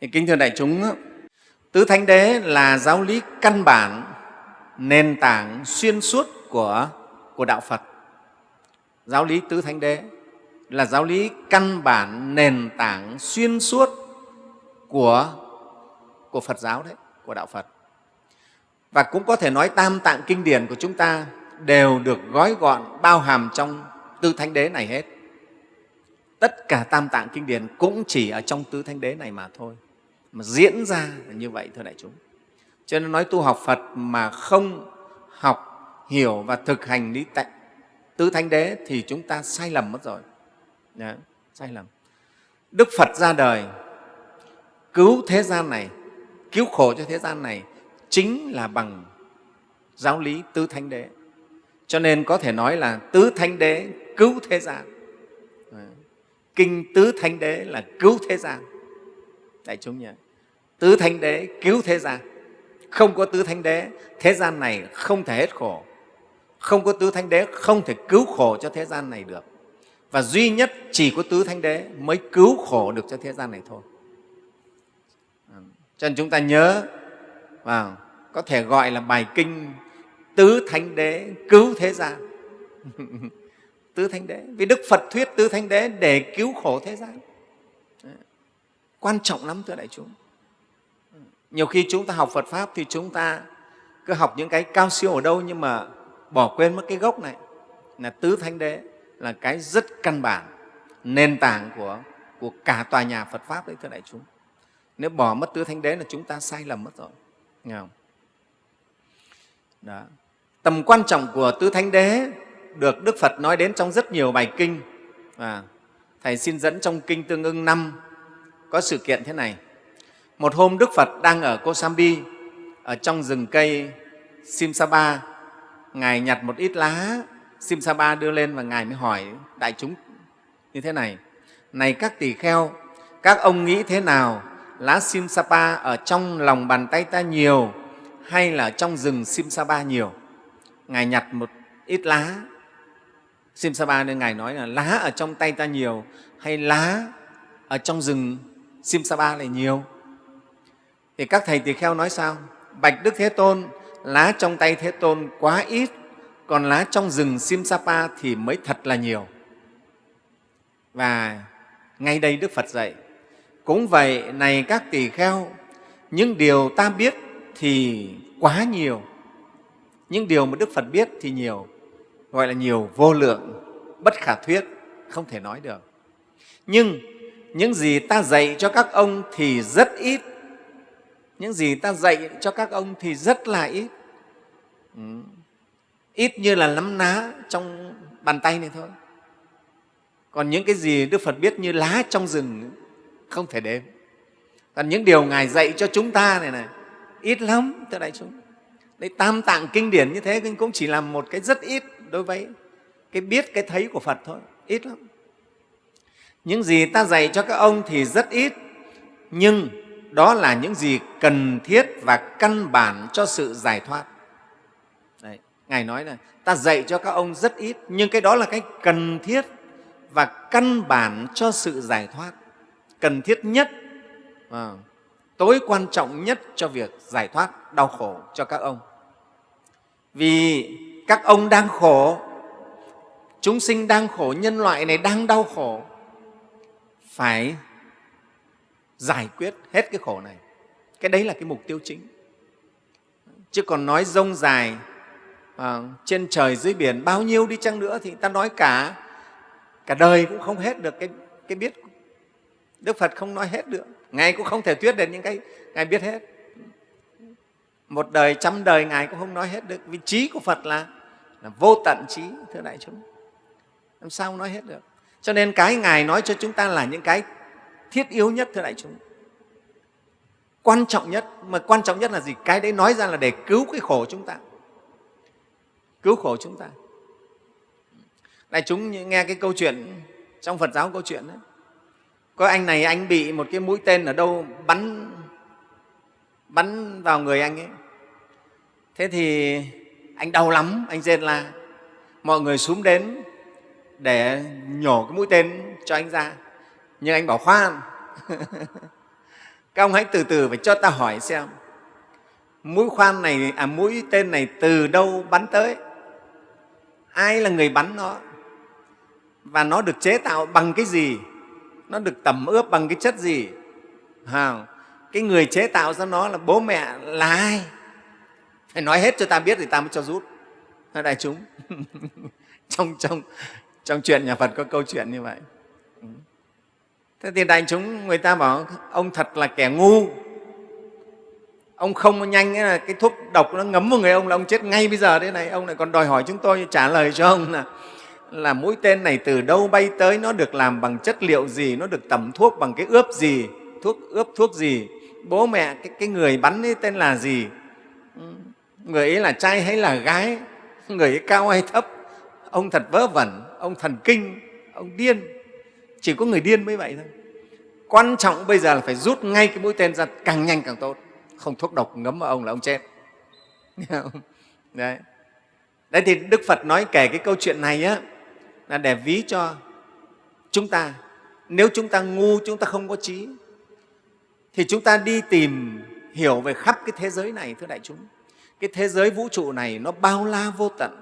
Kính thưa đại chúng, tứ thánh đế là giáo lý căn bản, nền tảng xuyên suốt của, của đạo Phật. Giáo lý tứ thánh đế là giáo lý căn bản, nền tảng xuyên suốt của, của Phật giáo đấy, của đạo Phật. Và cũng có thể nói tam tạng kinh điển của chúng ta đều được gói gọn, bao hàm trong tứ thánh đế này hết. Tất cả tam tạng kinh điển cũng chỉ ở trong tứ thánh đế này mà thôi mà diễn ra là như vậy thưa đại chúng. Cho nên nói tu học phật mà không học hiểu và thực hành lý tạnh tứ thánh đế thì chúng ta sai lầm mất rồi. Đấy, sai lầm. Đức phật ra đời cứu thế gian này cứu khổ cho thế gian này chính là bằng giáo lý tứ thánh đế. Cho nên có thể nói là tứ thánh đế cứu thế gian. Kinh tứ thánh đế là cứu thế gian đại chúng nhớ tứ thánh đế cứu thế gian. Không có tứ thánh đế, thế gian này không thể hết khổ. Không có tứ thánh đế, không thể cứu khổ cho thế gian này được. Và duy nhất chỉ có tứ thánh đế mới cứu khổ được cho thế gian này thôi. Cho nên chúng ta nhớ, vào, có thể gọi là bài kinh tứ thánh đế cứu thế gian. Tứ thánh đế. Vì đức phật thuyết tứ thánh đế để cứu khổ thế gian quan trọng lắm thưa đại chúng nhiều khi chúng ta học phật pháp thì chúng ta cứ học những cái cao siêu ở đâu nhưng mà bỏ quên mất cái gốc này là tứ thánh đế là cái rất căn bản nền tảng của, của cả tòa nhà phật pháp đấy thưa đại chúng nếu bỏ mất tứ thánh đế là chúng ta sai lầm mất rồi nghe không? Đó. tầm quan trọng của tứ thánh đế được đức phật nói đến trong rất nhiều bài kinh và thầy xin dẫn trong kinh tương ưng năm có sự kiện thế này. Một hôm đức phật đang ở kosambi, ở trong rừng cây simsapa ngài nhặt một ít lá simsapa đưa lên và ngài mới hỏi đại chúng như thế này. Này các tỳ kheo, các ông nghĩ thế nào? Lá simsapa ở trong lòng bàn tay ta nhiều hay là trong rừng simsapa nhiều? Ngài nhặt một ít lá simsapa nên ngài nói là lá ở trong tay ta nhiều hay lá ở trong rừng simsapa lại nhiều. Thì các thầy tỳ kheo nói sao? Bạch đức thế tôn, lá trong tay thế tôn quá ít, còn lá trong rừng simsapa thì mới thật là nhiều. Và ngay đây đức phật dạy, cũng vậy này các tỳ kheo, những điều ta biết thì quá nhiều, những điều mà đức phật biết thì nhiều, gọi là nhiều vô lượng, bất khả thuyết, không thể nói được. Nhưng những gì ta dạy cho các ông thì rất ít. Những gì ta dạy cho các ông thì rất là ít. Ừ. ít như là nắm ná trong bàn tay này thôi. Còn những cái gì đức phật biết như lá trong rừng, không thể đếm. Còn những điều ngài dạy cho chúng ta này này, ít lắm, thưa đại chúng. Đấy tam tạng kinh điển như thế cũng chỉ là một cái rất ít đối với cái biết, cái thấy của phật thôi. Ít lắm những gì ta dạy cho các ông thì rất ít nhưng đó là những gì cần thiết và căn bản cho sự giải thoát. Đấy, ngài nói là ta dạy cho các ông rất ít nhưng cái đó là cái cần thiết và căn bản cho sự giải thoát. Cần thiết nhất à, tối quan trọng nhất cho việc giải thoát đau khổ cho các ông. Vì các ông đang khổ chúng sinh đang khổ nhân loại này đang đau khổ phải giải quyết hết cái khổ này. Cái đấy là cái mục tiêu chính. Chứ còn nói rông dài à, trên trời dưới biển bao nhiêu đi chăng nữa thì ta nói cả cả đời cũng không hết được cái, cái biết. Đức phật không nói hết được. Ngài cũng không thể thuyết được những cái ngài biết hết. Một đời trăm đời ngài cũng không nói hết được. Vì trí của phật là, là vô tận trí thưa đại chúng. Làm sao nói hết được? Cho nên cái ngài nói cho chúng ta là những cái thiết yếu nhất, thưa đại chúng. Quan trọng nhất, mà quan trọng nhất là gì? Cái đấy nói ra là để cứu cái khổ chúng ta. Cứu khổ chúng ta. Đại chúng nghe cái câu chuyện trong phật giáo câu chuyện đấy. Có anh này, anh bị một cái mũi tên ở đâu bắn bắn vào người anh ấy. Thế thì anh đau lắm, anh rên la. Mọi người xuống đến để nhổ cái mũi tên cho anh ra. Nhưng anh bảo khoan. Các ông hãy từ từ phải cho ta hỏi xem mũi khoan này à mũi tên này từ đâu bắn tới? Ai là người bắn nó? Và nó được chế tạo bằng cái gì? Nó được tẩm ướp bằng cái chất gì? À, cái người chế tạo ra nó là bố mẹ là ai? Phải nói hết cho ta biết thì ta mới cho rút. Đại chúng trong trong trong chuyện nhà phật có câu chuyện như vậy. Thế thì đại chúng người ta bảo ông thật là kẻ ngu. Ông không nhanh là cái thuốc độc nó ngấm vào người ông là ông chết ngay bây giờ thế này. Ông lại còn đòi hỏi chúng tôi trả lời cho ông là là mũi tên này từ đâu bay tới nó được làm bằng chất liệu gì nó được tẩm thuốc bằng cái ướp gì thuốc ướp thuốc gì bố mẹ cái, cái người bắn ấy tên là gì? Người ấy là trai hay là gái? Người ấy cao hay thấp? Ông thật vớ vẩn ông thần kinh, ông điên. Chỉ có người điên mới vậy thôi. Quan trọng bây giờ là phải rút ngay cái mũi tên ra càng nhanh càng tốt. Không thuốc độc ngấm vào ông là ông chết. Đấy. Đấy thì đức phật nói kể cái câu chuyện này á, là để ví cho chúng ta. Nếu chúng ta ngu, chúng ta không có trí, thì chúng ta đi tìm hiểu về khắp cái thế giới này, thưa đại chúng. Cái thế giới vũ trụ này nó bao la vô tận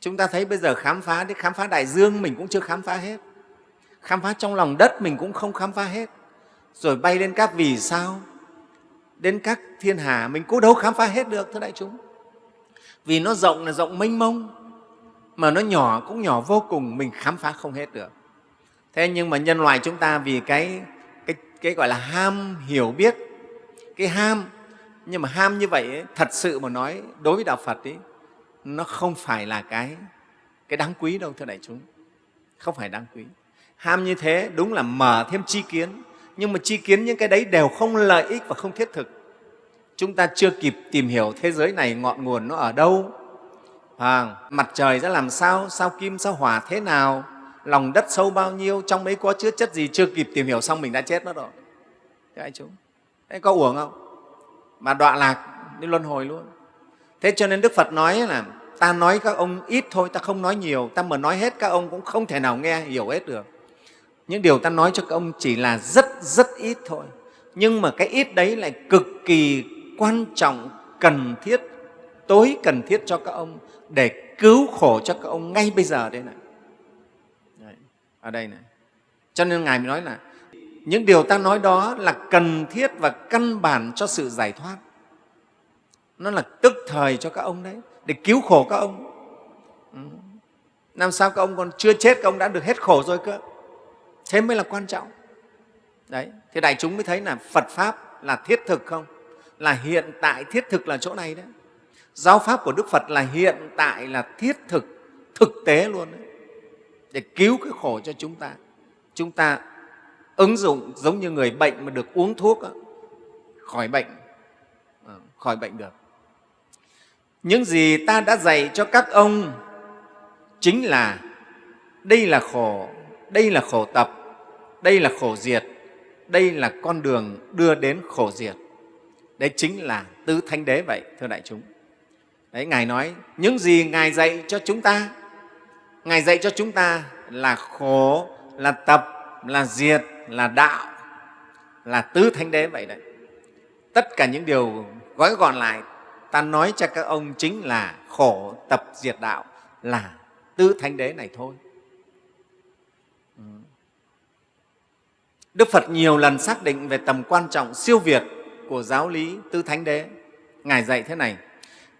chúng ta thấy bây giờ khám phá đến khám phá đại dương mình cũng chưa khám phá hết. Khám phá trong lòng đất mình cũng không khám phá hết. Rồi bay lên các vì sao đến các thiên hà mình cũng đâu khám phá hết được thưa đại chúng. Vì nó rộng là rộng mênh mông mà nó nhỏ cũng nhỏ vô cùng mình khám phá không hết được. Thế nhưng mà nhân loại chúng ta vì cái cái, cái gọi là ham hiểu biết cái ham nhưng mà ham như vậy ấy, thật sự mà nói đối với đạo phật ấy, nó không phải là cái cái đáng quý đâu thưa đại chúng. Không phải đáng quý. Ham như thế đúng là mở thêm chi kiến. Nhưng mà chi kiến những cái đấy đều không lợi ích và không thiết thực. Chúng ta chưa kịp tìm hiểu thế giới này ngọn nguồn nó ở đâu. À, mặt trời ra làm sao sao kim sao hỏa thế nào lòng đất sâu bao nhiêu trong đấy có chứa chất gì chưa kịp tìm hiểu xong mình đã chết mất rồi. Thế anh chúng thế có uổng không? Mà đọa lạc đi luân hồi luôn thế cho nên đức phật nói là ta nói các ông ít thôi ta không nói nhiều ta mà nói hết các ông cũng không thể nào nghe hiểu hết được. Những điều ta nói cho các ông chỉ là rất rất ít thôi. Nhưng mà cái ít đấy lại cực kỳ quan trọng cần thiết tối cần thiết cho các ông để cứu khổ cho các ông ngay bây giờ đây này. Đấy, ở đây này. Cho nên ngài mới nói là những điều ta nói đó là cần thiết và căn bản cho sự giải thoát nó là tức thời cho các ông đấy để cứu khổ các ông. Ừ. Làm sao các ông còn chưa chết các ông đã được hết khổ rồi cơ. Thế mới là quan trọng. Đấy thì đại chúng mới thấy là phật pháp là thiết thực không? Là hiện tại thiết thực là chỗ này đấy. Giáo pháp của đức phật là hiện tại là thiết thực thực tế luôn đấy. Để cứu cái khổ cho chúng ta. Chúng ta ứng dụng giống như người bệnh mà được uống thuốc đó, khỏi bệnh. Ờ, khỏi bệnh được những gì ta đã dạy cho các ông chính là đây là khổ, đây là khổ tập, đây là khổ diệt, đây là con đường đưa đến khổ diệt. Đấy chính là tứ thánh đế vậy, thưa đại chúng. Đấy, ngài nói, những gì ngài dạy cho chúng ta, ngài dạy cho chúng ta là khổ, là tập, là diệt, là đạo, là tứ thánh đế vậy đấy. Tất cả những điều gói gọn lại ta nói cho các ông chính là khổ tập diệt đạo là tứ thánh đế này thôi. Ừ. Đức phật nhiều lần xác định về tầm quan trọng siêu việt của giáo lý tứ thánh đế. Ngài dạy thế này,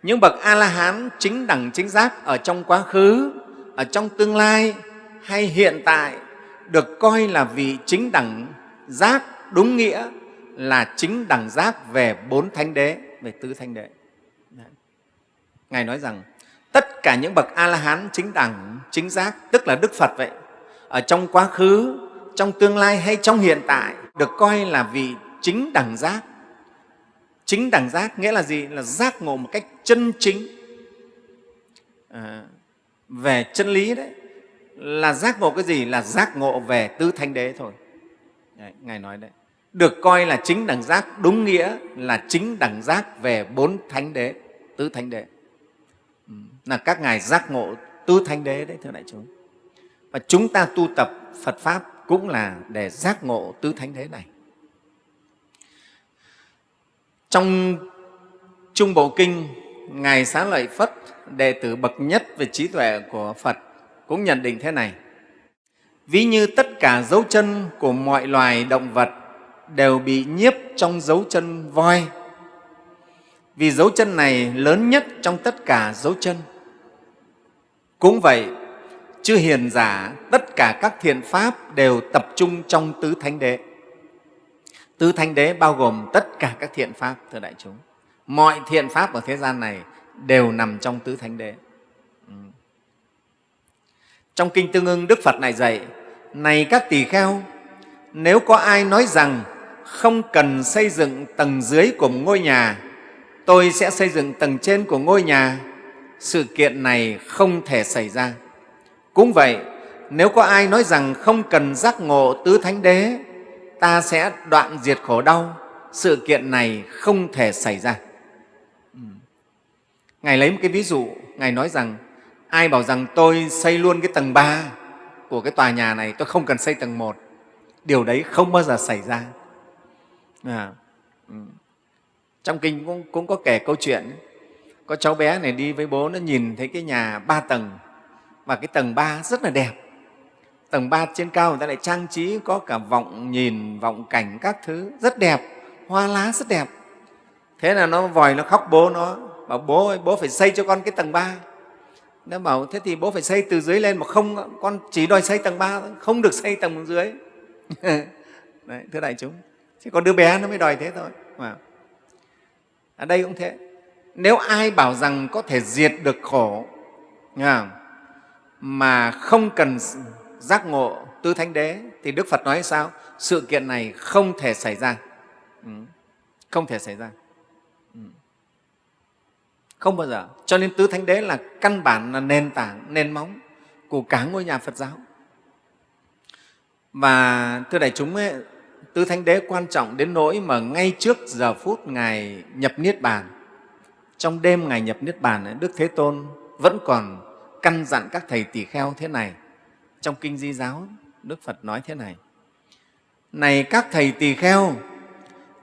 những bậc a la hán chính đẳng chính giác ở trong quá khứ, ở trong tương lai hay hiện tại được coi là vị chính đẳng giác đúng nghĩa là chính đẳng giác về bốn thánh đế, về tứ thánh đế ngài nói rằng tất cả những bậc a la hán chính đẳng chính giác tức là đức phật vậy ở trong quá khứ trong tương lai hay trong hiện tại được coi là vị chính đẳng giác. Chính đẳng giác nghĩa là gì? Là giác ngộ một cách chân chính. À, về chân lý đấy là giác ngộ cái gì? Là giác ngộ về tứ thánh đế thôi. Đấy, ngài nói đấy. Được coi là chính đẳng giác đúng nghĩa là chính đẳng giác về bốn thánh đế tứ thánh đế là các ngài giác ngộ tứ thánh đế đấy, thưa đại chúng. Và chúng ta tu tập phật pháp cũng là để giác ngộ tứ thánh đế này. Trong trung bộ kinh, ngài xá lợi phất, đệ tử bậc nhất về trí tuệ của phật, cũng nhận định thế này. Ví như tất cả dấu chân của mọi loài động vật đều bị nhiếp trong dấu chân voi. Vì dấu chân này lớn nhất trong tất cả dấu chân cũng vậy, chư hiền giả, tất cả các thiện pháp đều tập trung trong tứ thánh đế. Tứ thánh đế bao gồm tất cả các thiện pháp, thưa đại chúng. Mọi thiện pháp ở thế gian này đều nằm trong tứ thánh đế. Ừ. trong kinh tương ưng, đức phật này dạy, này các tỳ kheo, nếu có ai nói rằng không cần xây dựng tầng dưới của một ngôi nhà, tôi sẽ xây dựng tầng trên của ngôi nhà sự kiện này không thể xảy ra. Cũng vậy nếu có ai nói rằng không cần giác ngộ tứ thánh đế ta sẽ đoạn diệt khổ đau sự kiện này không thể xảy ra. Ừ. Ngài lấy một cái ví dụ ngài nói rằng ai bảo rằng tôi xây luôn cái tầng ba của cái tòa nhà này tôi không cần xây tầng một điều đấy không bao giờ xảy ra. À, ừ. trong kinh cũng, cũng có kể câu chuyện có cháu bé này đi với bố nó nhìn thấy cái nhà ba tầng và cái tầng ba rất là đẹp. Tầng ba trên cao người ta lại trang trí có cả vọng nhìn vọng cảnh các thứ rất đẹp hoa lá rất đẹp. Thế là nó vòi nó khóc bố nó bảo bố ơi bố phải xây cho con cái tầng ba. Nó bảo thế thì bố phải xây từ dưới lên mà không con chỉ đòi xây tầng ba không được xây tầng dưới. Đấy, thưa đại chúng chứ còn đứa bé nó mới đòi thế thôi. Mà ở đây cũng thế nếu ai bảo rằng có thể diệt được khổ mà không cần giác ngộ tứ thánh đế thì đức phật nói sao? Sự kiện này không thể xảy ra. Ừ. Không thể xảy ra. Ừ. Không bao giờ. Cho nên tứ thánh đế là căn bản là nền tảng nền móng của cả ngôi nhà phật giáo. Và thưa đại chúng ấy, tứ thánh đế quan trọng đến nỗi mà ngay trước giờ phút ngài nhập niết bàn trong đêm ngày nhập niết bàn, đức thế tôn vẫn còn căn dặn các thầy tỳ kheo thế này. Trong kinh di giáo, đức phật nói thế này. Này các thầy tỳ kheo,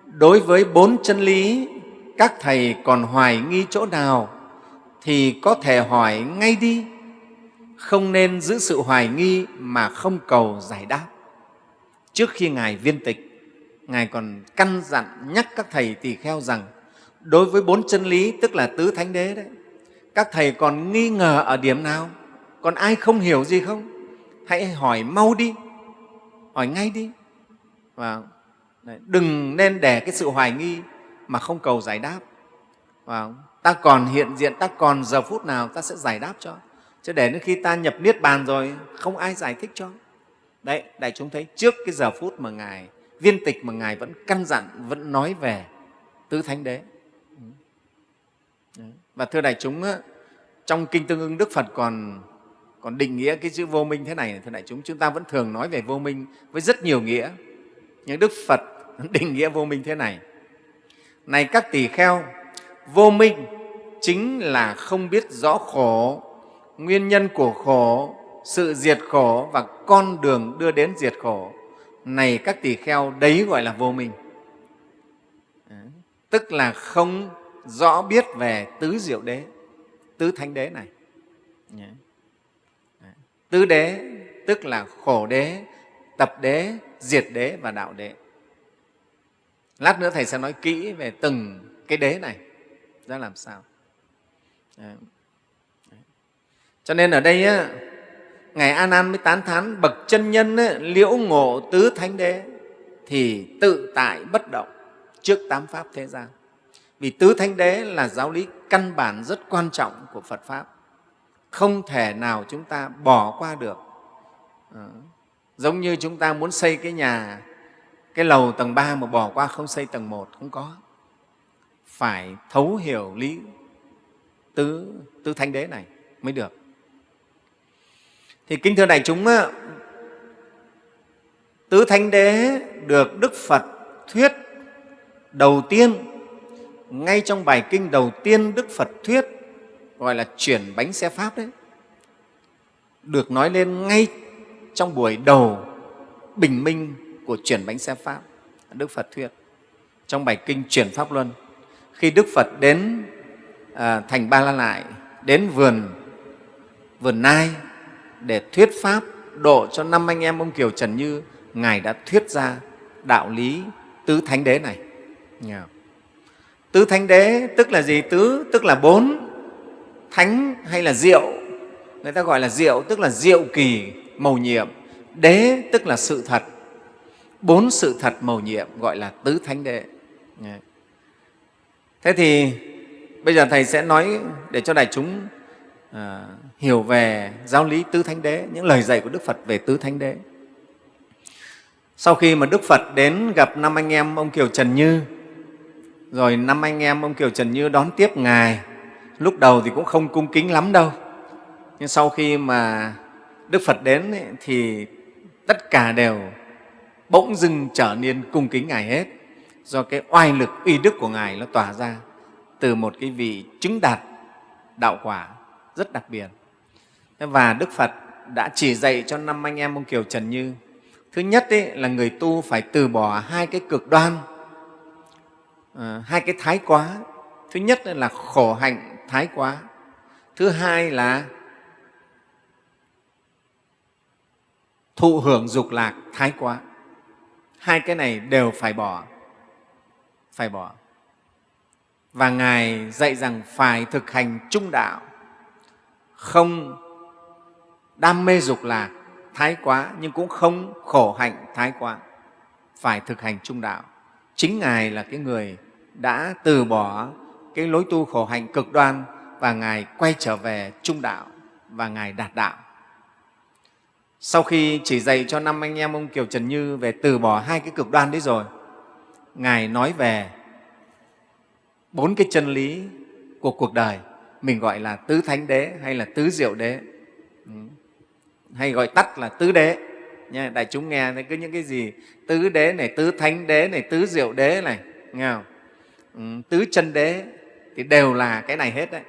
đối với bốn chân lý, các thầy còn hoài nghi chỗ nào thì có thể hỏi ngay đi. Không nên giữ sự hoài nghi mà không cầu giải đáp. Trước khi ngài viên tịch, ngài còn căn dặn nhắc các thầy tỳ kheo rằng đối với bốn chân lý, tức là tứ thánh đế đấy, các thầy còn nghi ngờ ở điểm nào? Còn ai không hiểu gì không? Hãy hỏi mau đi, hỏi ngay đi. Và đừng nên để cái sự hoài nghi mà không cầu giải đáp. Và ta còn hiện diện, ta còn giờ phút nào ta sẽ giải đáp cho. Chứ để đến khi ta nhập niết bàn rồi, không ai giải thích cho. Đấy, đại chúng thấy trước cái giờ phút mà ngài, viên tịch mà ngài vẫn căn dặn, vẫn nói về tứ thánh đế và thưa đại chúng trong kinh tương ưng đức phật còn còn định nghĩa cái chữ vô minh thế này thưa đại chúng chúng ta vẫn thường nói về vô minh với rất nhiều nghĩa. Nhưng đức phật định nghĩa vô minh thế này. Này các tỳ kheo, vô minh chính là không biết rõ khổ, nguyên nhân của khổ, sự diệt khổ và con đường đưa đến diệt khổ. Này các tỳ kheo, đấy gọi là vô minh. Tức là không rõ biết về tứ diệu đế tứ thánh đế này. Tứ đế tức là khổ đế tập đế diệt đế và đạo đế. Lát nữa thầy sẽ nói kỹ về từng cái đế này. Ra làm sao? Cho nên ở đây á, ngài an an mới tán thán bậc chân nhân á, liễu ngộ tứ thánh đế thì tự tại bất động trước tám pháp thế gian vì tứ thánh đế là giáo lý căn bản rất quan trọng của phật pháp. Không thể nào chúng ta bỏ qua được. À, giống như chúng ta muốn xây cái nhà cái lầu tầng 3 mà bỏ qua không xây tầng 1 không có. Phải thấu hiểu lý tứ, tứ thánh đế này mới được. Thì kính thưa đại chúng tứ thánh đế được đức phật thuyết đầu tiên ngay trong bài kinh đầu tiên đức phật thuyết gọi là chuyển bánh xe pháp đấy được nói lên ngay trong buổi đầu bình minh của chuyển bánh xe pháp đức phật thuyết trong bài kinh chuyển pháp luân. Khi đức phật đến à, thành ba la lại đến vườn vườn nai để thuyết pháp độ cho năm anh em ông kiều trần như ngài đã thuyết ra đạo lý tứ thánh đế này tứ thánh đế tức là gì? Tứ tức là bốn thánh hay là diệu? Người ta gọi là diệu tức là diệu kỳ mầu nhiệm. Đế tức là sự thật. Bốn sự thật mầu nhiệm gọi là tứ thánh đế. Thế thì bây giờ thầy sẽ nói để cho đại chúng à, hiểu về giáo lý tứ thánh đế những lời dạy của đức phật về tứ thánh đế. Sau khi mà đức phật đến gặp năm anh em ông kiều trần như rồi năm anh em ông kiều trần như đón tiếp ngài. Lúc đầu thì cũng không cung kính lắm đâu. Nhưng sau khi mà đức phật đến ấy, thì tất cả đều bỗng dưng trở nên cung kính ngài hết. Do cái oai lực uy đức của ngài nó tỏa ra từ một cái vị chứng đạt đạo quả rất đặc biệt. Và đức phật đã chỉ dạy cho năm anh em ông kiều trần như. Thứ nhất ấy, là người tu phải từ bỏ hai cái cực đoan à, hai cái thái quá. Thứ nhất là khổ hạnh thái quá. Thứ hai là thụ hưởng dục lạc thái quá. Hai cái này đều phải bỏ. Phải bỏ. Và ngài dạy rằng phải thực hành trung đạo. Không đam mê dục lạc thái quá nhưng cũng không khổ hạnh thái quá. Phải thực hành trung đạo chính ngài là cái người đã từ bỏ cái lối tu khổ hạnh cực đoan và ngài quay trở về trung đạo và ngài đạt đạo. Sau khi chỉ dạy cho năm anh em ông kiều trần như về từ bỏ hai cái cực đoan đấy rồi, ngài nói về bốn cái chân lý của cuộc đời, mình gọi là tứ thánh đế hay là tứ diệu đế. Ừ. Hay gọi tắt là tứ đế nha đại chúng nghe thấy cứ những cái gì tứ đế này tứ thánh đế này tứ diệu đế này nghe không? Ừ, tứ chân đế thì đều là cái này hết đấy.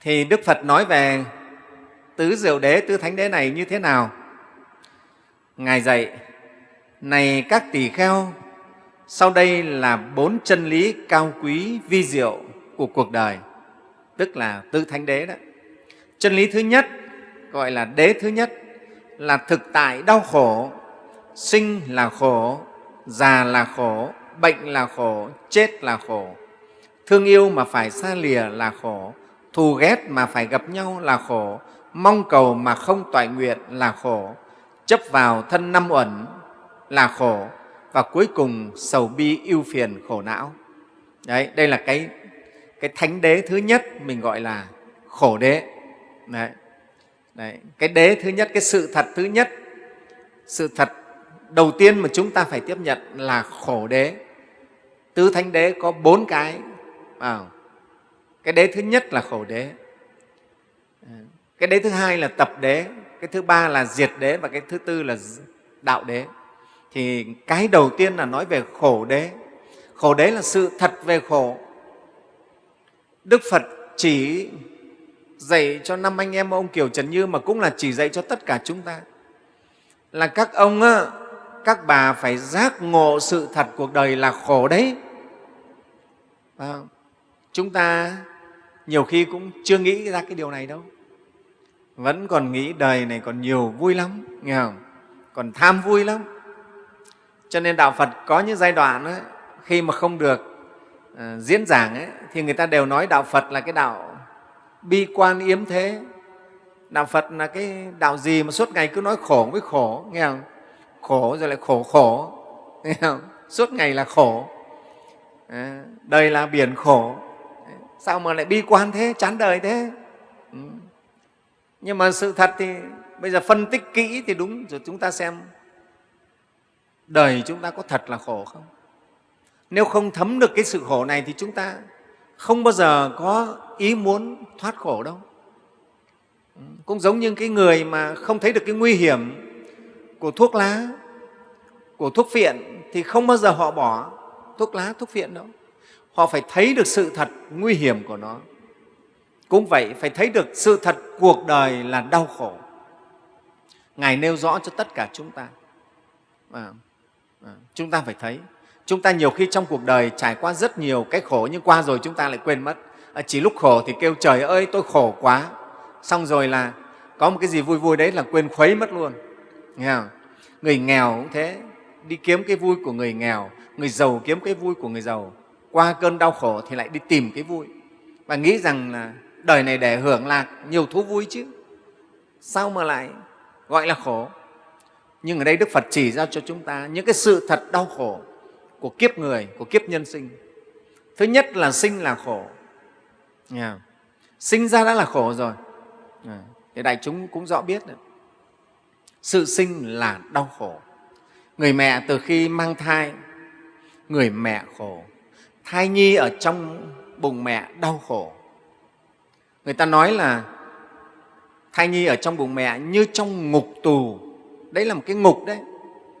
Thì đức phật nói về tứ diệu đế tứ thánh đế này như thế nào? Ngài dạy này các tỷ kheo sau đây là bốn chân lý cao quý vi diệu của cuộc đời tức là tứ thánh đế đó. Chân lý thứ nhất gọi là đế thứ nhất là thực tại đau khổ, sinh là khổ, già là khổ, bệnh là khổ, chết là khổ. Thương yêu mà phải xa lìa là khổ, thù ghét mà phải gặp nhau là khổ, mong cầu mà không toại nguyện là khổ, chấp vào thân năm uẩn là khổ và cuối cùng sầu bi ưu phiền khổ não. Đấy, đây là cái cái thánh đế thứ nhất mình gọi là khổ đế. Đấy. Đấy. cái đế thứ nhất cái sự thật thứ nhất sự thật đầu tiên mà chúng ta phải tiếp nhận là khổ đế. Tứ thánh đế có bốn cái à, cái đế thứ nhất là khổ đế. Cái đế thứ hai là tập đế. Cái thứ ba là diệt đế và cái thứ tư là đạo đế. Thì cái đầu tiên là nói về khổ đế. Khổ đế là sự thật về khổ. Đức phật chỉ dạy cho năm anh em ông kiều trần như mà cũng là chỉ dạy cho tất cả chúng ta. Là các ông các bà phải giác ngộ sự thật cuộc đời là khổ đấy. À, chúng ta nhiều khi cũng chưa nghĩ ra cái điều này đâu. Vẫn còn nghĩ đời này còn nhiều vui lắm nghe không? Còn tham vui lắm. Cho nên đạo phật có những giai đoạn ấy, khi mà không được uh, diễn giảng ấy, thì người ta đều nói đạo phật là cái đạo bi quan yếm thế. Đạo phật là cái đạo gì mà suốt ngày cứ nói khổ với khổ nghe không? Khổ rồi lại khổ khổ nghe không? Suốt ngày là khổ. À, đời là biển khổ. Sao mà lại bi quan thế chán đời thế? Ừ. nhưng mà sự thật thì bây giờ phân tích kỹ thì đúng rồi chúng ta xem đời chúng ta có thật là khổ không? Nếu không thấm được cái sự khổ này thì chúng ta không bao giờ có ý muốn thoát khổ đâu. Cũng giống như cái người mà không thấy được cái nguy hiểm của thuốc lá của thuốc phiện thì không bao giờ họ bỏ thuốc lá thuốc phiện đâu. Họ phải thấy được sự thật nguy hiểm của nó. Cũng vậy phải thấy được sự thật cuộc đời là đau khổ. Ngài nêu rõ cho tất cả chúng ta. À, à, chúng ta phải thấy chúng ta nhiều khi trong cuộc đời trải qua rất nhiều cái khổ nhưng qua rồi chúng ta lại quên mất. À, chỉ lúc khổ thì kêu trời ơi tôi khổ quá. Xong rồi là có một cái gì vui vui đấy là quên khuấy mất luôn. Nghe không? người nghèo cũng thế. Đi kiếm cái vui của người nghèo người giàu kiếm cái vui của người giàu. Qua cơn đau khổ thì lại đi tìm cái vui. Và nghĩ rằng là đời này để hưởng lạc nhiều thú vui chứ. Sao mà lại gọi là khổ? Nhưng ở đây đức phật chỉ ra cho chúng ta những cái sự thật đau khổ của kiếp người của kiếp nhân sinh. Thứ nhất là sinh là khổ. Yeah. sinh ra đã là khổ rồi. Yeah. thì đại chúng cũng rõ biết đấy. sự sinh là đau khổ. Người mẹ từ khi mang thai người mẹ khổ. Thai nhi ở trong bụng mẹ đau khổ. Người ta nói là thai nhi ở trong bụng mẹ như trong ngục tù. Đấy là một cái ngục đấy.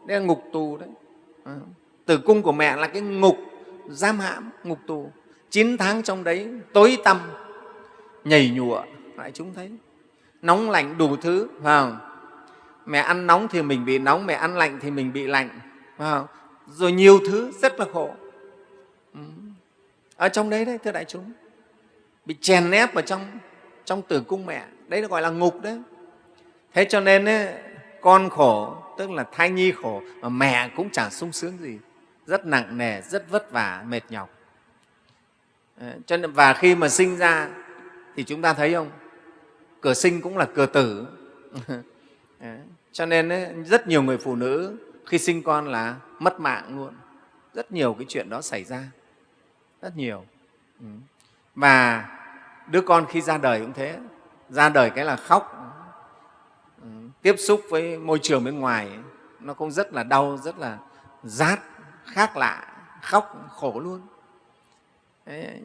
Đây là ngục tù đấy. À, tử cung của mẹ là cái ngục giam hãm ngục tù. Chín tháng trong đấy tối tăm nhảy nhụa lại chúng thấy. Nóng lạnh đủ thứ phải không? mẹ ăn nóng thì mình bị nóng mẹ ăn lạnh thì mình bị lạnh phải không? rồi nhiều thứ rất là khổ. Ừ. Ở trong đấy đấy thưa đại chúng bị chèn ép ở trong trong tử cung mẹ. Đấy là gọi là ngục đấy. Thế cho nên ấy, con khổ tức là thai nhi khổ mà mẹ cũng chẳng sung sướng gì rất nặng nề rất vất vả mệt nhọc. Ờ, cho nên và khi mà sinh ra thì chúng ta thấy không? Cửa sinh cũng là cửa tử. Ờ, cho nên ấy, rất nhiều người phụ nữ khi sinh con là mất mạng luôn. Rất nhiều cái chuyện đó xảy ra. Rất nhiều. Ừ. Và đứa con khi ra đời cũng thế. Ra đời cái là khóc. Ừ, tiếp xúc với môi trường bên ngoài nó cũng rất là đau rất là rát khác lạ khóc khổ luôn. Đấy,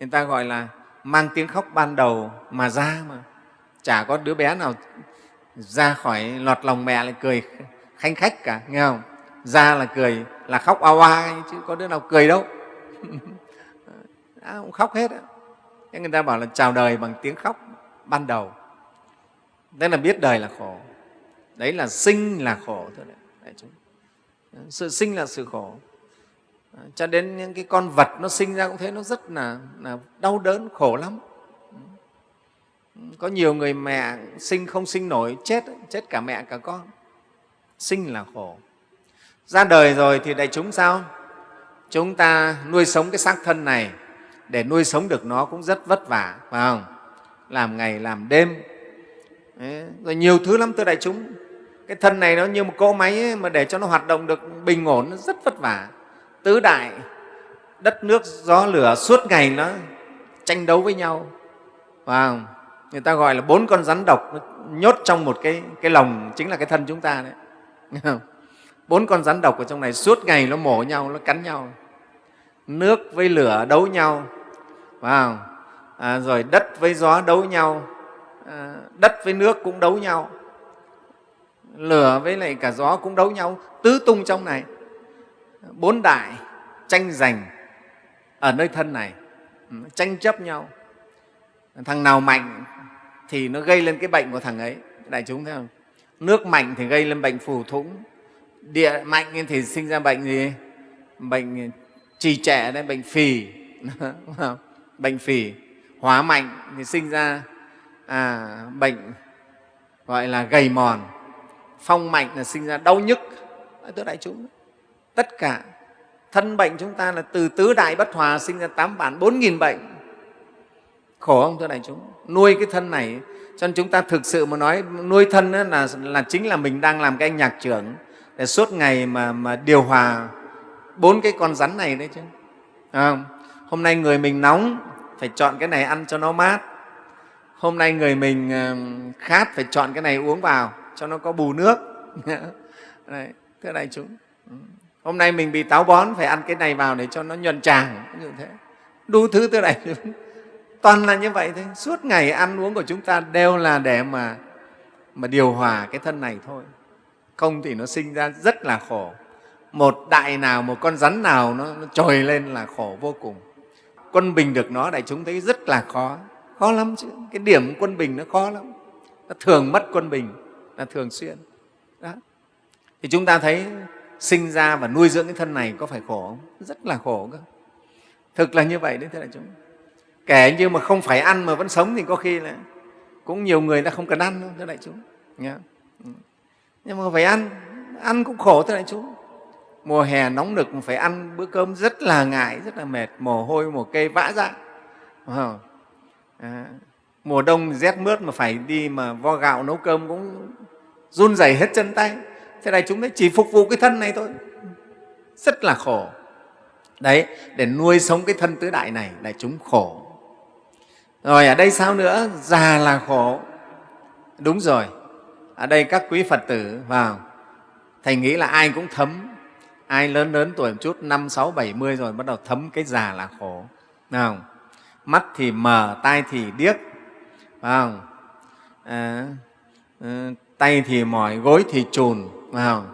người ta gọi là mang tiếng khóc ban đầu mà ra mà. Chả có đứa bé nào ra khỏi lọt lòng mẹ lại cười khanh khách cả nghe không? Ra là cười là khóc oa oa chứ có đứa nào cười đâu. À, cũng khóc hết á. Người ta bảo là chào đời bằng tiếng khóc ban đầu. Tức là biết đời là khổ. Đấy là sinh là khổ thôi đấy. Đấy, chúng sự sinh là sự khổ. À, cho đến những cái con vật nó sinh ra cũng thế nó rất là, là đau đớn khổ lắm. Có nhiều người mẹ sinh không sinh nổi chết chết cả mẹ cả con. Sinh là khổ. Ra đời rồi thì đại chúng sao? Chúng ta nuôi sống cái xác thân này để nuôi sống được nó cũng rất vất vả phải không? Làm ngày làm đêm. Đấy, rồi nhiều thứ lắm thưa đại chúng cái thân này nó như một cỗ máy ấy, mà để cho nó hoạt động được bình ổn nó rất vất vả. Tứ đại đất nước gió lửa suốt ngày nó tranh đấu với nhau. Và người ta gọi là bốn con rắn độc nó nhốt trong một cái, cái lồng chính là cái thân chúng ta đấy. Bốn con rắn độc ở trong này suốt ngày nó mổ nhau nó cắn nhau. Nước với lửa đấu nhau. Wow. À, rồi đất với gió đấu nhau. À, đất với nước cũng đấu nhau lửa với lại cả gió cũng đấu nhau tứ tung trong này. Bốn đại tranh giành ở nơi thân này ừ, tranh chấp nhau. Thằng nào mạnh thì nó gây lên cái bệnh của thằng ấy đại chúng thấy không? Nước mạnh thì gây lên bệnh phù thủng địa mạnh thì sinh ra bệnh gì? Bệnh trì trẻ đấy bệnh phì. Bệnh phì. Hóa mạnh thì sinh ra à, bệnh gọi là gầy mòn phong mạnh là sinh ra đau nhức. Tứ đại chúng. Tất cả thân bệnh chúng ta là từ tứ đại bất hòa sinh ra tám bản bốn nghìn bệnh. Khổ không thưa đại chúng? Nuôi cái thân này cho nên chúng ta thực sự mà nói nuôi thân là, là chính là mình đang làm cái anh nhạc trưởng để suốt ngày mà, mà điều hòa bốn cái con rắn này đấy chứ. À, hôm nay người mình nóng phải chọn cái này ăn cho nó mát. Hôm nay người mình ờ, khát phải chọn cái này uống vào cho nó có bù nước. Đấy, thưa đại chúng. Ừ. Hôm nay mình bị táo bón phải ăn cái này vào để cho nó nhuận tràng như thế. Đủ thứ thưa đại chúng. Toàn là như vậy thôi. Suốt ngày ăn uống của chúng ta đều là để mà mà điều hòa cái thân này thôi. Không thì nó sinh ra rất là khổ. Một đại nào một con rắn nào nó, nó trồi lên là khổ vô cùng. Quân bình được nó đại chúng thấy rất là khó. Khó lắm chứ. Cái điểm quân bình nó khó lắm. Nó thường mất quân bình là thường xuyên. Đó. Thì chúng ta thấy sinh ra và nuôi dưỡng cái thân này có phải khổ không? Rất là khổ cơ. Thực là như vậy đấy thưa đại chúng. Kể như mà không phải ăn mà vẫn sống thì có khi là cũng nhiều người đã không cần ăn đâu thưa đại chúng. Nhá. Ừ. Nhưng mà phải ăn ăn cũng khổ thưa đại chúng. Mùa hè nóng nực phải ăn bữa cơm rất là ngại rất là mệt mồ hôi mồ kê vã ra. À, mùa đông rét mướt mà phải đi mà vo gạo nấu cơm cũng run rẩy hết chân tay. Thế này chúng ta chỉ phục vụ cái thân này thôi. Rất là khổ. Đấy để nuôi sống cái thân tứ đại này là chúng khổ. Rồi ở đây sao nữa? Già là khổ. Đúng rồi. Ở đây các quý phật tử vào. Thầy nghĩ là ai cũng thấm. Ai lớn lớn tuổi một chút năm sáu bảy mươi rồi bắt đầu thấm cái già là khổ. Nào, mắt thì mờ tai thì điếc. Phải không? À, à tay thì mỏi gối thì trùn không?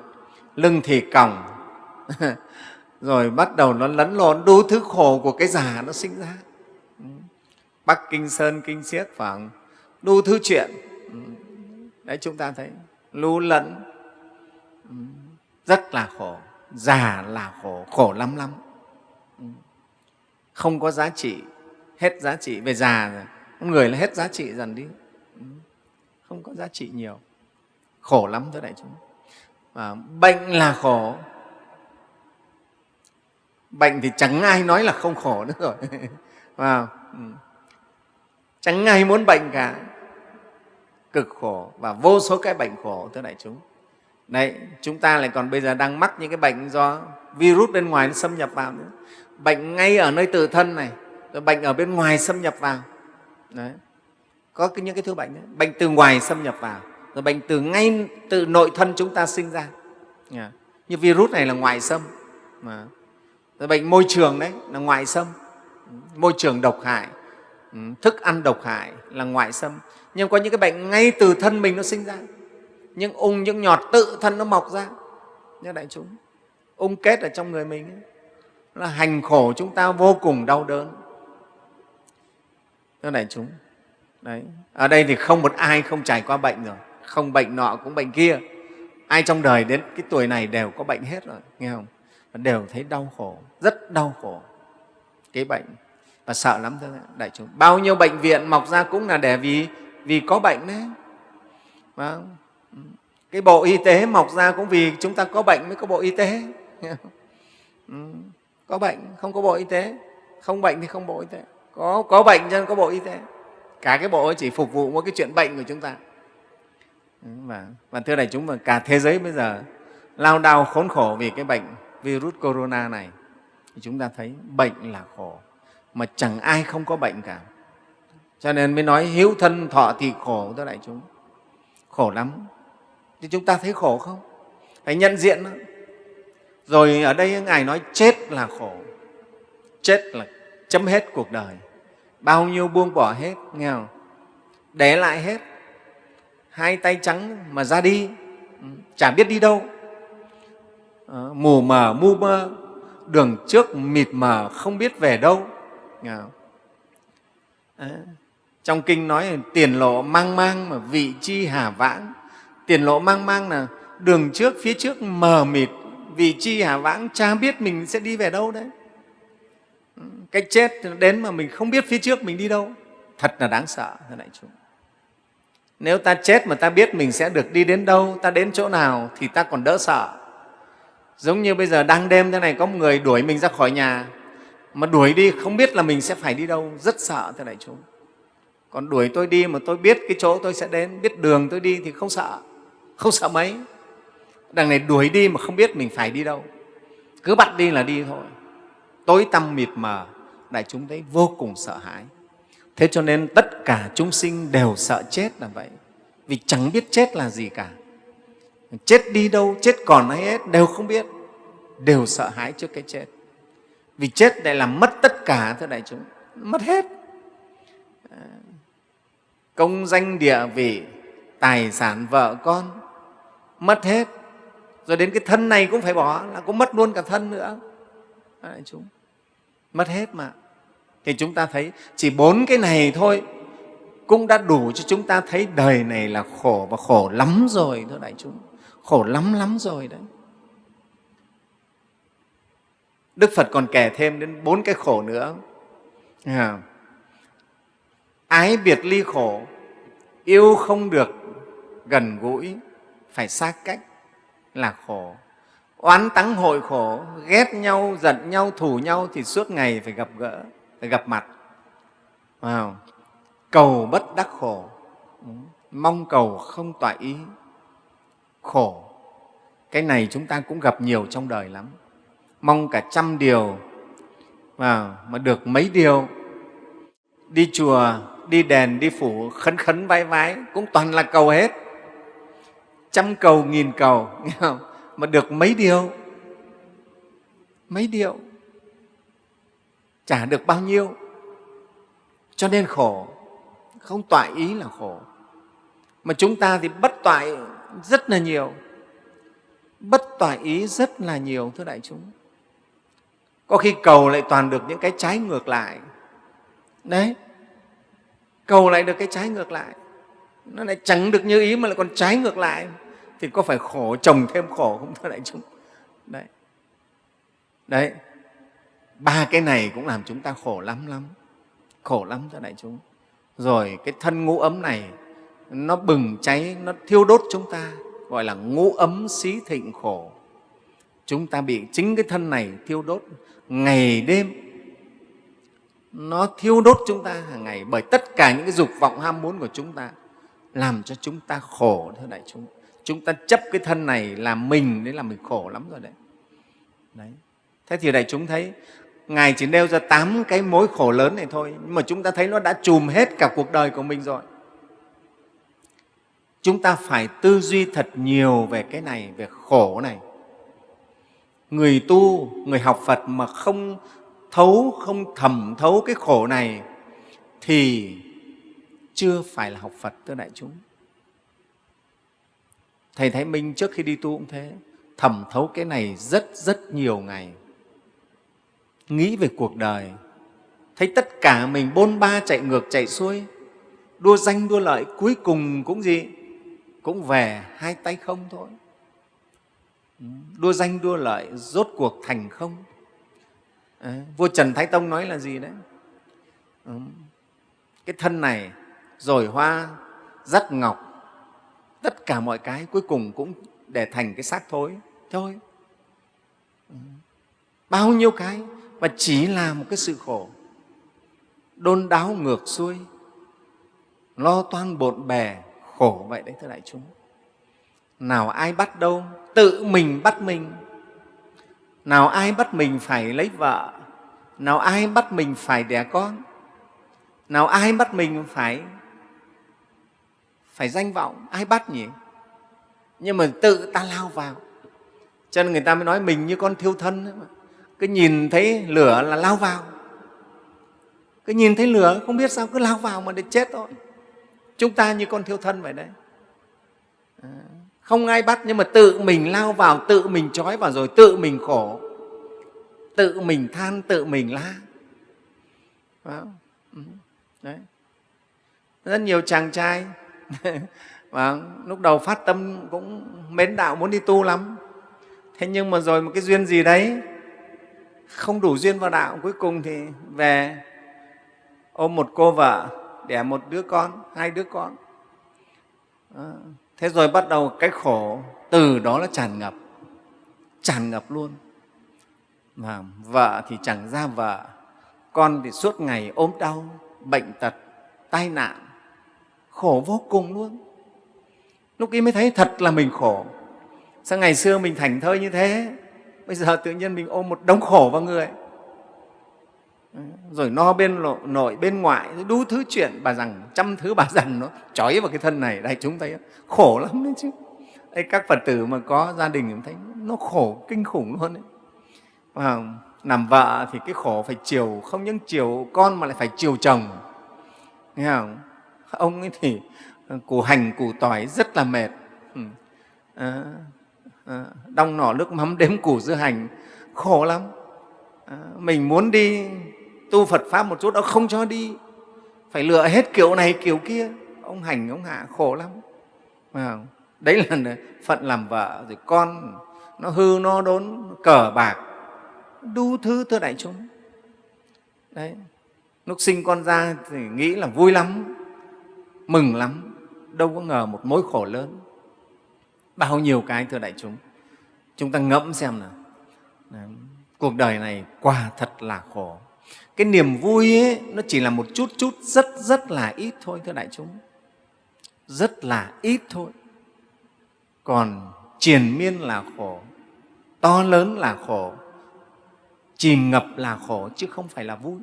Lưng thì còng. Rồi bắt đầu nó lấn lộn đủ thứ khổ của cái già nó sinh ra. Bắc kinh sơn kinh Siết, phải đủ thứ chuyện. Đấy chúng ta thấy lưu lẫn. Rất là khổ già là khổ khổ lắm lắm. Không có giá trị hết giá trị. Về già rồi người là hết giá trị dần đi. Không có giá trị nhiều khổ lắm thưa đại chúng. Và bệnh là khổ. Bệnh thì chẳng ai nói là không khổ nữa rồi. Wow. Ừ, chẳng ai muốn bệnh cả. Cực khổ và vô số cái bệnh khổ thưa đại chúng. Đấy chúng ta lại còn bây giờ đang mắc những cái bệnh do virus bên ngoài nó xâm nhập vào nữa. Bệnh ngay ở nơi tự thân này rồi bệnh ở bên ngoài xâm nhập vào. Đấy có những cái thứ bệnh đó, bệnh từ ngoài xâm nhập vào rồi bệnh từ ngay từ nội thân chúng ta sinh ra. Yeah. như virus này là ngoại xâm. Mà rồi bệnh môi trường đấy là ngoại xâm. Môi trường độc hại ừ, thức ăn độc hại là ngoại xâm. Nhưng có những cái bệnh ngay từ thân mình nó sinh ra. Những ung những nhọt tự thân nó mọc ra. Nhớ đại chúng ung kết ở trong người mình ấy, là hành khổ chúng ta vô cùng đau đớn. Thưa đại chúng đấy. Ở đây thì không một ai không trải qua bệnh rồi không bệnh nọ cũng bệnh kia. Ai trong đời đến cái tuổi này đều có bệnh hết rồi, nghe không? Đều thấy đau khổ, rất đau khổ. Cái bệnh, và sợ lắm thôi, đại chúng. Bao nhiêu bệnh viện mọc ra cũng là để vì vì có bệnh đấy. Vâng. Cái bộ y tế mọc ra cũng vì chúng ta có bệnh mới có bộ y tế. Ừ, có bệnh, không có bộ y tế. Không bệnh thì không bộ y tế. Có có bệnh cho nên có bộ y tế. Cả cái bộ ấy chỉ phục vụ một cái chuyện bệnh của chúng ta và, và vâng, thưa đại chúng mà cả thế giới bây giờ lao đao khốn khổ vì cái bệnh virus corona này. Thì chúng ta thấy bệnh là khổ mà chẳng ai không có bệnh cả. Cho nên mới nói hiếu thân thọ thì khổ thưa đại chúng. Khổ lắm. Thì chúng ta thấy khổ không? Phải nhận diện đó. rồi ở đây ngài nói chết là khổ. Chết là chấm hết cuộc đời. Bao nhiêu buông bỏ hết nghe không? Để lại hết hai tay trắng mà ra đi. Ừ, chả biết đi đâu. Ờ, mù mờ mu mơ đường trước mịt mờ không biết về đâu? À, trong kinh nói tiền lộ mang mang mà vị chi hà vãng. Tiền lộ mang mang là đường trước phía trước mờ mịt vị chi hà vãng cha biết mình sẽ đi về đâu đấy. Ừ, cái chết đến mà mình không biết phía trước mình đi đâu. Thật là đáng sợ thưa đại chúng nếu ta chết mà ta biết mình sẽ được đi đến đâu, ta đến chỗ nào thì ta còn đỡ sợ. Giống như bây giờ đang đêm thế này, có một người đuổi mình ra khỏi nhà. Mà đuổi đi, không biết là mình sẽ phải đi đâu. Rất sợ thế này chúng còn đuổi tôi đi mà tôi biết cái chỗ tôi sẽ đến, biết đường tôi đi thì không sợ. Không sợ mấy. Đằng này đuổi đi mà không biết mình phải đi đâu. Cứ bắt đi là đi thôi. Tối tăm mịt mờ, đại chúng thấy vô cùng sợ hãi thế cho nên tất cả chúng sinh đều sợ chết là vậy. Vì chẳng biết chết là gì cả. Chết đi đâu, chết còn hay hết, đều không biết. Đều sợ hãi trước cái chết. Vì chết lại làm mất tất cả, thưa đại chúng. Mất hết. Công danh địa vị, tài sản vợ con, mất hết. Rồi đến cái thân này cũng phải bỏ, là cũng mất luôn cả thân nữa. Đại chúng. Mất hết mà thì chúng ta thấy chỉ bốn cái này thôi cũng đã đủ cho chúng ta thấy đời này là khổ và khổ lắm rồi, thưa đại chúng. Khổ lắm lắm rồi đấy. Đức phật còn kể thêm đến bốn cái khổ nữa. À ái biệt ly khổ, yêu không được gần gũi, phải xa cách là khổ. Oán tắng hội khổ, ghét nhau, giận nhau, thù nhau thì suốt ngày phải gặp gỡ gặp mặt. Wow. cầu bất đắc khổ. Mong cầu không tọa ý. Khổ. Cái này chúng ta cũng gặp nhiều trong đời lắm. Mong cả trăm điều. Wow, mà được mấy điều. Đi chùa đi đèn đi phủ khấn khấn vái vái cũng toàn là cầu hết. Trăm cầu nghìn cầu. Nghe không? mà được mấy điều? Mấy điều? Trả được bao nhiêu? Cho nên khổ. Không tọa ý là khổ. Mà chúng ta thì bất toại rất là nhiều. Bất toại ý rất là nhiều, thưa đại chúng. Có khi cầu lại toàn được những cái trái ngược lại. Đấy. Cầu lại được cái trái ngược lại. Nó lại chẳng được như ý mà lại còn trái ngược lại. Thì có phải khổ chồng thêm khổ không, thưa đại chúng? Đấy. Đấy ba cái này cũng làm chúng ta khổ lắm lắm. Khổ lắm thưa đại chúng. Rồi cái thân ngũ ấm này, nó bừng cháy, nó thiêu đốt chúng ta, gọi là ngũ ấm xí thịnh khổ. Chúng ta bị chính cái thân này thiêu đốt. Ngày đêm, nó thiêu đốt chúng ta hàng ngày bởi tất cả những cái dục vọng ham muốn của chúng ta, làm cho chúng ta khổ, thưa đại chúng. Chúng ta chấp cái thân này là mình, đấy là mình khổ lắm rồi đấy. Đấy. Thế thì đại chúng thấy ngài chỉ nêu ra tám cái mối khổ lớn này thôi, nhưng mà chúng ta thấy nó đã chùm hết cả cuộc đời của mình rồi. Chúng ta phải tư duy thật nhiều về cái này, về khổ này. Người tu, người học phật mà không thấu, không thẩm thấu cái khổ này thì chưa phải là học phật, thưa đại chúng. Thầy thái minh trước khi đi tu cũng thế, thẩm thấu cái này rất rất nhiều ngày nghĩ về cuộc đời. Thấy tất cả mình bôn ba chạy ngược chạy xuôi. Đua danh đua lợi cuối cùng cũng gì? Cũng về hai tay không thôi. Đua danh đua lợi rốt cuộc thành không? À, vua trần thái tông nói là gì đấy? Ừ. cái thân này rồi hoa dắt ngọc tất cả mọi cái cuối cùng cũng để thành cái xác thối. Thôi. Ừ. bao nhiêu cái? Và chỉ là một cái sự khổ. Đôn đáo ngược xuôi. Lo toan bộn bè, khổ vậy đấy thưa đại chúng. Nào ai bắt đâu, tự mình bắt mình. Nào ai bắt mình phải lấy vợ. Nào ai bắt mình phải đẻ con. Nào ai bắt mình phải phải danh vọng. Ai bắt nhỉ? Nhưng mà tự ta lao vào. Cho nên người ta mới nói mình như con thiêu thân ấy mà cứ nhìn thấy lửa là lao vào. Cứ nhìn thấy lửa, không biết sao cứ lao vào mà để chết thôi. Chúng ta như con thiêu thân vậy đấy. À, không ai bắt nhưng mà tự mình lao vào, tự mình trói vào rồi tự mình khổ. Tự mình than, tự mình la. Ừ, đấy. Rất nhiều chàng trai. Và lúc đầu phát tâm cũng mến đạo muốn đi tu lắm. Thế nhưng mà rồi một cái duyên gì đấy không đủ duyên vào đạo, cuối cùng thì về ôm một cô vợ, đẻ một đứa con, hai đứa con. Thế rồi bắt đầu cái khổ từ đó nó tràn ngập tràn ngập luôn. Mà vợ thì chẳng ra vợ, con thì suốt ngày ốm đau, bệnh tật, tai nạn, khổ vô cùng luôn. Lúc ấy mới thấy thật là mình khổ. Sao ngày xưa mình thành thơi như thế? Bây giờ tự nhiên mình ôm một đống khổ vào người. Ừ, rồi no bên nội bên ngoại đủ thứ chuyện. Bà rằng trăm thứ bà rằng nó trói vào cái thân này. Đây chúng thấy khổ lắm đấy chứ. Đây các phật tử mà có gia đình thấy nó khổ kinh khủng luôn đấy. Và làm vợ thì cái khổ phải chiều không những chiều con mà lại phải chiều chồng. Nghe không? Ông ấy thì à, củ hành củ tỏi rất là mệt. Ừ. À, Ờ, đong nỏ nước mắm đếm củ dưa hành khổ lắm ờ, mình muốn đi tu Phật Pháp một chút, ông không cho đi. Phải lựa hết kiểu này, kiểu kia. Ông hành, ông hạ, khổ lắm. Đấy là phận làm vợ, rồi con nó hư, nó đốn, cờ bạc. đu thứ thưa đại chúng đấy lúc sinh con ra thì nghĩ là vui lắm mừng lắm đâu có ngờ một mối khổ lớn bao nhiêu cái thưa đại chúng? Chúng ta ngẫm xem nào. Đấy. cuộc đời này quả thật là khổ. Cái niềm vui ấy, nó chỉ là một chút chút rất rất là ít thôi thưa đại chúng. Rất là ít thôi. Còn triền miên là khổ to lớn là khổ chìm ngập là khổ chứ không phải là vui.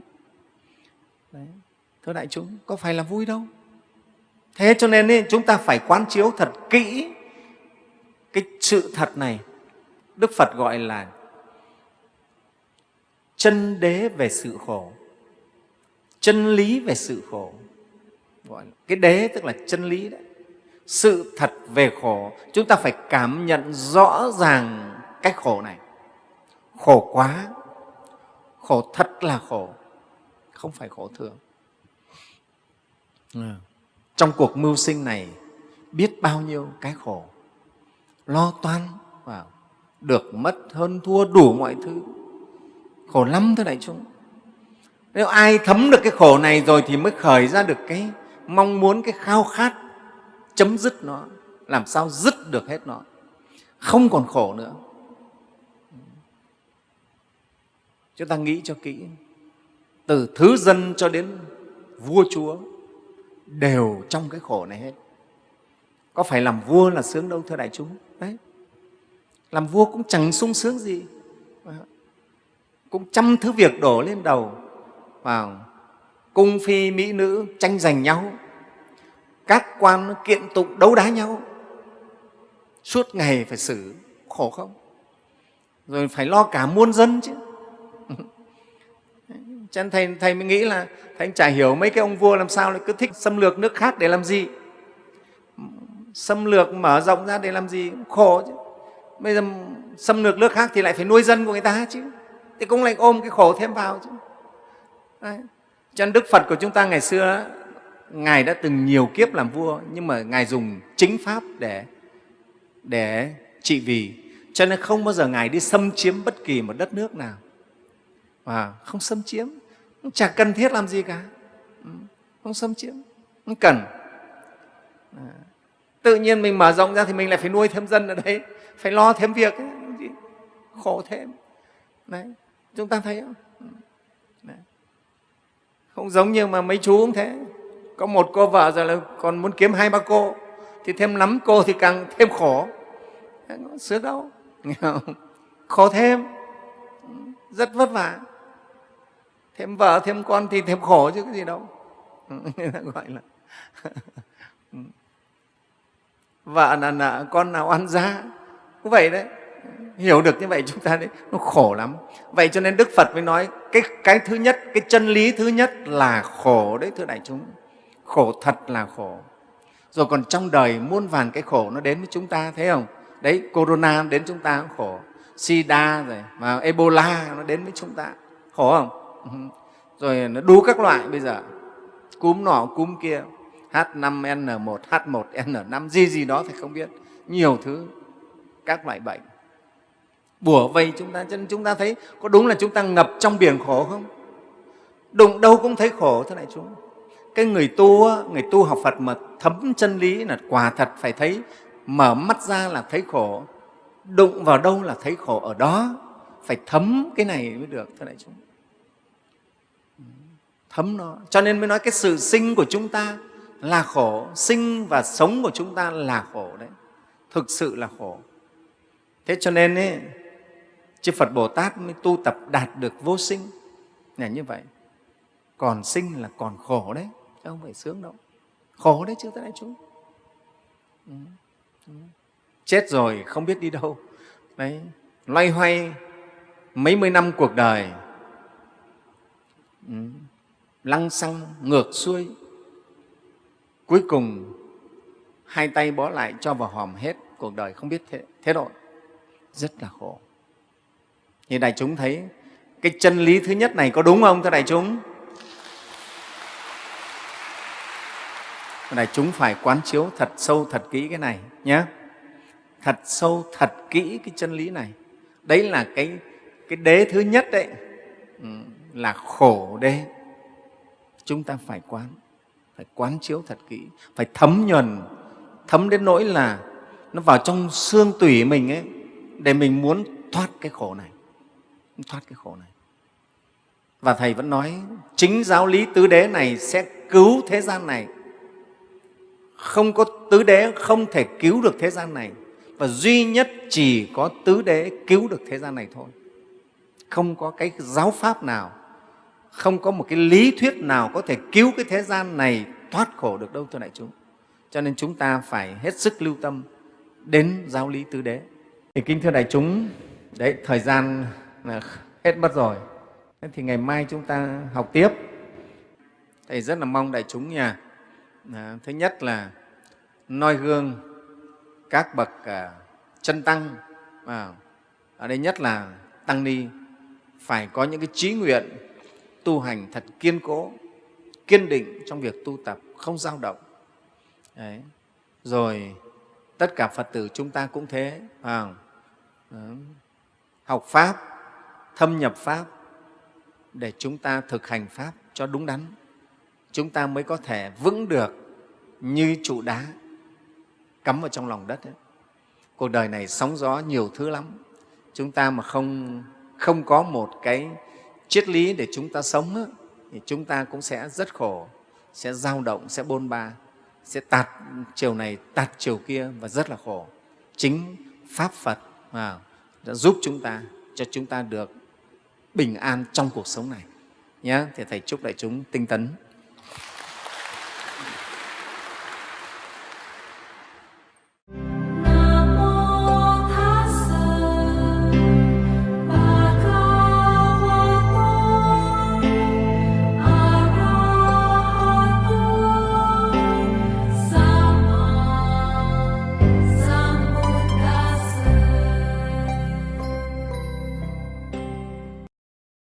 Đấy. thưa đại chúng có phải là vui đâu? Thế cho nên ấy, chúng ta phải quán chiếu thật kỹ cái sự thật này, đức phật gọi là chân đế về sự khổ, chân lý về sự khổ. Gọi là cái đế tức là chân lý đấy. Sự thật về khổ, chúng ta phải cảm nhận rõ ràng cái khổ này. Khổ quá, khổ thật là khổ, không phải khổ thường. Ừ. trong cuộc mưu sinh này, biết bao nhiêu cái khổ? Lo toan vào, được mất hơn thua đủ mọi thứ. Khổ lắm thưa đại chúng. Nếu ai thấm được cái khổ này rồi thì mới khởi ra được cái mong muốn, cái khao khát chấm dứt nó, làm sao dứt được hết nó. Không còn khổ nữa. Chúng ta nghĩ cho kỹ. Từ thứ dân cho đến vua chúa đều trong cái khổ này hết có phải làm vua là sướng đâu thưa đại chúng? Đấy. Làm vua cũng chẳng sung sướng gì. Cũng trăm thứ việc đổ lên đầu. Vào cung phi mỹ nữ tranh giành nhau. Các quan kiện tụng đấu đá nhau. Suốt ngày phải xử khổ không? Rồi phải lo cả muôn dân chứ. Cho nên thầy, thầy mới nghĩ là thầy chả hiểu mấy cái ông vua làm sao lại cứ thích xâm lược nước khác để làm gì xâm lược mở rộng ra để làm gì cũng khổ chứ. Bây giờ xâm lược nước khác thì lại phải nuôi dân của người ta chứ. Thì cũng lại ôm cái khổ thêm vào chứ. Đấy. cho nên đức phật của chúng ta ngày xưa, ngài đã từng nhiều kiếp làm vua, nhưng mà ngài dùng chính pháp để để trị vì. Cho nên không bao giờ ngài đi xâm chiếm bất kỳ một đất nước nào. Và không xâm chiếm. Chả cần thiết làm gì cả. Ừ. Không xâm chiếm. Không cần. À tự nhiên mình mở rộng ra thì mình lại phải nuôi thêm dân ở đấy, phải lo thêm việc ấy. khổ thêm. Đấy, chúng ta thấy không? Đấy. không giống như mà mấy chú cũng thế. Có một cô vợ rồi là còn muốn kiếm hai ba cô, thì thêm lắm cô thì càng thêm khổ. Sướng đâu khổ thêm. Rất vất vả. Thêm vợ, thêm con thì thêm khổ chứ cái gì đâu. Gọi là vợ là nợ, con nào ăn ra cũng vậy đấy. Hiểu được như vậy chúng ta đấy, nó khổ lắm. Vậy cho nên đức phật mới nói, cái cái thứ nhất, cái chân lý thứ nhất là khổ đấy, thưa đại chúng. Khổ thật là khổ. Rồi còn trong đời muôn vàn cái khổ nó đến với chúng ta, thấy không? Đấy, corona đến chúng ta cũng khổ. Sida rồi, mà ebola nó đến với chúng ta. Khổ không? Ừ rồi nó đủ các loại bây giờ. Cúm nọ cúm kia. H5N1, H1N5 gì gì đó thì không biết. Nhiều thứ các loại bệnh. Bùa vây chúng ta cho nên chúng ta thấy có đúng là chúng ta ngập trong biển khổ không? Đụng đâu cũng thấy khổ thế này chúng. Cái người tu người tu học Phật mà thấm chân lý là quả thật phải thấy mở mắt ra là thấy khổ. Đụng vào đâu là thấy khổ? Ở đó phải thấm cái này mới được thế này chúng. Thấm nó. Cho nên mới nói cái sự sinh của chúng ta là khổ. Sinh và sống của chúng ta là khổ đấy. Thực sự là khổ. Thế cho nên ấy, chư phật bồ tát mới tu tập đạt được vô sinh. Là như vậy. Còn sinh là còn khổ đấy. Chứ không phải sướng đâu. Khổ đấy chứ tất đại chúng. Ừ. Ừ. chết rồi không biết đi đâu. Đấy. Loay hoay mấy mươi năm cuộc đời. Ừ. lăng xăng ngược xuôi cuối cùng hai tay bó lại cho vào hòm hết cuộc đời không biết thế, thế độ. Rất là khổ. Thì đại chúng thấy cái chân lý thứ nhất này có đúng không thưa đại chúng? Đại chúng phải quán chiếu thật sâu thật kỹ cái này nhé. Thật sâu thật kỹ cái chân lý này. Đấy là cái cái đế thứ nhất đấy. Ừ, là khổ đế. Chúng ta phải quán phải quán chiếu thật kỹ, phải thấm nhuần. Thấm đến nỗi là nó vào trong xương tủy mình ấy, để mình muốn thoát cái khổ này, thoát cái khổ này. Và thầy vẫn nói, chính giáo lý tứ đế này sẽ cứu thế gian này. Không có tứ đế không thể cứu được thế gian này. Và duy nhất chỉ có tứ đế cứu được thế gian này thôi. Không có cái giáo pháp nào không có một cái lý thuyết nào có thể cứu cái thế gian này thoát khổ được đâu thưa đại chúng. Cho nên chúng ta phải hết sức lưu tâm đến giáo lý tứ đế. Thì kính thưa đại chúng đấy thời gian là hết mất rồi. Thế thì ngày mai chúng ta học tiếp. Thầy rất là mong đại chúng nha. À, thứ nhất là noi gương các bậc à, chân tăng. À, ở đây nhất là tăng ni. Phải có những cái trí nguyện tu hành thật kiên cố kiên định trong việc tu tập không dao động. Đấy. rồi tất cả phật tử chúng ta cũng thế à, học pháp thâm nhập pháp để chúng ta thực hành pháp cho đúng đắn. Chúng ta mới có thể vững được như trụ đá cắm vào trong lòng đất ấy. cuộc đời này sóng gió nhiều thứ lắm. Chúng ta mà không không có một cái triết lý để chúng ta sống thì chúng ta cũng sẽ rất khổ sẽ dao động sẽ bôn ba sẽ tạt chiều này tạt chiều kia và rất là khổ. Chính pháp phật à, đã giúp chúng ta cho chúng ta được bình an trong cuộc sống này. Nhé thì thầy chúc đại chúng tinh tấn.